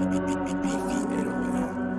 Ero, ero.